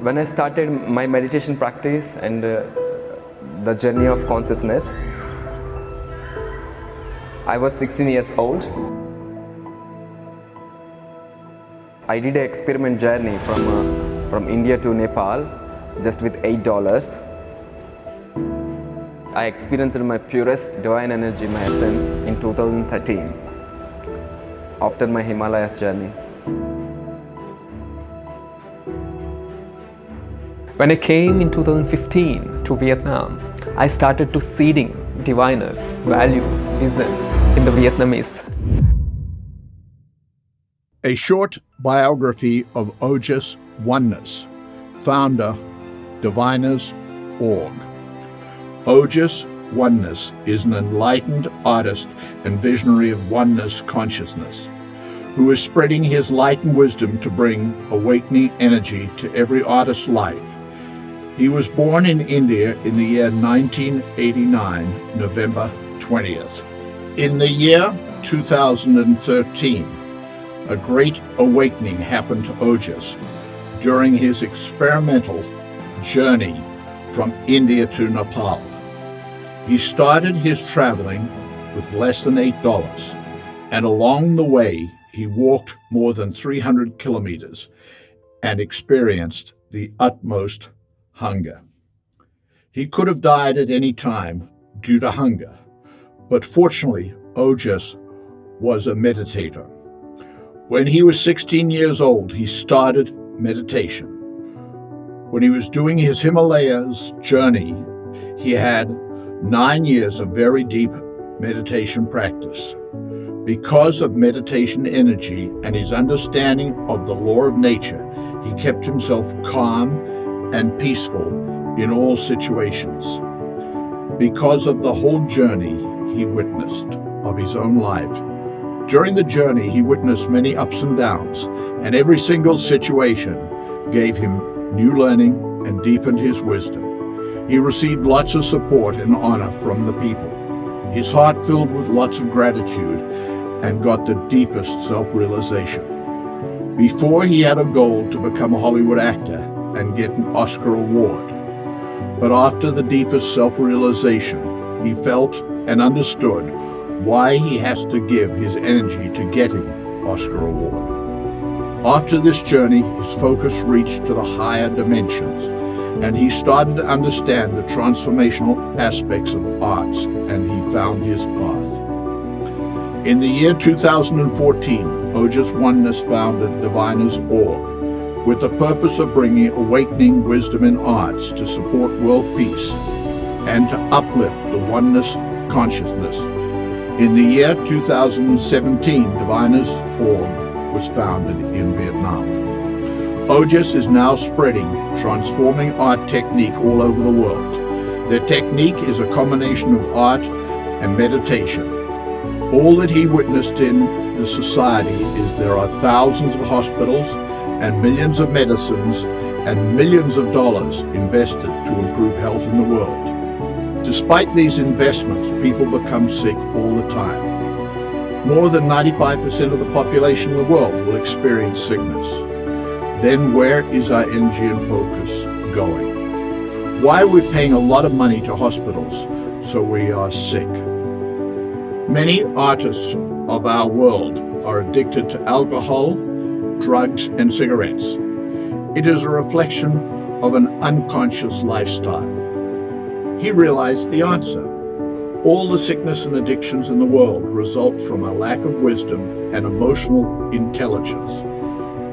When I started my meditation practice and uh, the journey of consciousness, I was 16 years old. I did an experiment journey from, uh, from India to Nepal just with $8. I experienced my purest divine energy, my essence in 2013 after my Himalayas journey. When I came in 2015 to Vietnam, I started to seeding diviners, values, vision in the Vietnamese. A short biography of Ojas Oneness, founder, Diviners.org. Ojas Oneness is an enlightened artist and visionary of oneness consciousness who is spreading his light and wisdom to bring awakening energy to every artist's life he was born in India in the year 1989, November 20th. In the year 2013, a great awakening happened to Ojas during his experimental journey from India to Nepal. He started his traveling with less than $8, and along the way, he walked more than 300 kilometers and experienced the utmost hunger. He could have died at any time due to hunger, but fortunately, Ojas was a meditator. When he was 16 years old, he started meditation. When he was doing his Himalayas journey, he had nine years of very deep meditation practice. Because of meditation energy and his understanding of the law of nature, he kept himself calm and peaceful in all situations. Because of the whole journey he witnessed of his own life. During the journey, he witnessed many ups and downs, and every single situation gave him new learning and deepened his wisdom. He received lots of support and honor from the people. His heart filled with lots of gratitude and got the deepest self-realization. Before he had a goal to become a Hollywood actor, and get an Oscar award. But after the deepest self-realization, he felt and understood why he has to give his energy to getting Oscar award. After this journey, his focus reached to the higher dimensions, and he started to understand the transformational aspects of arts, and he found his path. In the year 2014, Ojas Oneness founded Diviners.org, with the purpose of bringing awakening wisdom in arts to support world peace and to uplift the oneness consciousness. In the year 2017, Diviners.org was founded in Vietnam. Ojas is now spreading transforming art technique all over the world. Their technique is a combination of art and meditation. All that he witnessed in the society is there are thousands of hospitals and millions of medicines and millions of dollars invested to improve health in the world. Despite these investments, people become sick all the time. More than 95% of the population of the world will experience sickness. Then where is our energy and focus going? Why are we paying a lot of money to hospitals so we are sick? Many artists of our world are addicted to alcohol, drugs, and cigarettes. It is a reflection of an unconscious lifestyle. He realized the answer. All the sickness and addictions in the world result from a lack of wisdom and emotional intelligence.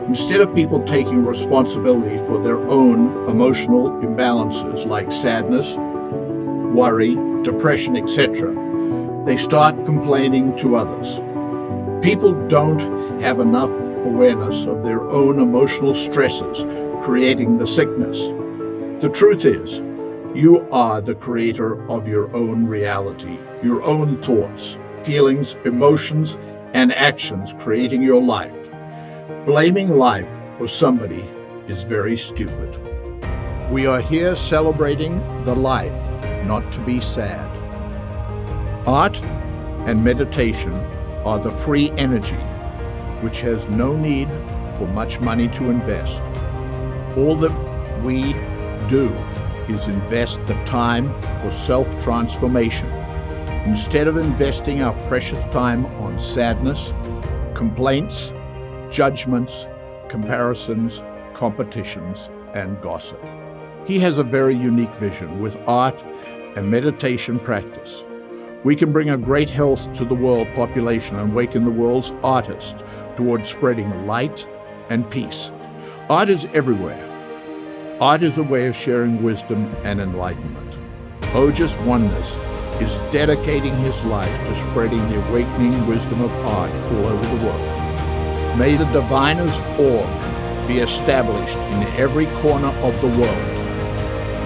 Instead of people taking responsibility for their own emotional imbalances like sadness, worry, depression, etc., they start complaining to others. People don't have enough awareness of their own emotional stresses creating the sickness. The truth is, you are the creator of your own reality, your own thoughts, feelings, emotions, and actions creating your life. Blaming life or somebody is very stupid. We are here celebrating the life, not to be sad. Art and meditation are the free energy which has no need for much money to invest. All that we do is invest the time for self transformation instead of investing our precious time on sadness, complaints, judgments, comparisons, competitions, and gossip. He has a very unique vision with art and meditation practice. We can bring a great health to the world population and awaken the world's artists towards spreading light and peace. Art is everywhere. Art is a way of sharing wisdom and enlightenment. Ojas Oneness is dedicating his life to spreading the awakening wisdom of art all over the world. May the Diviners Org be established in every corner of the world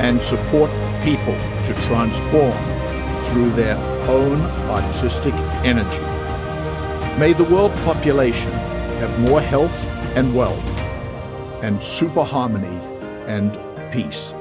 and support people to transform through their own artistic energy. May the world population have more health and wealth and super harmony and peace.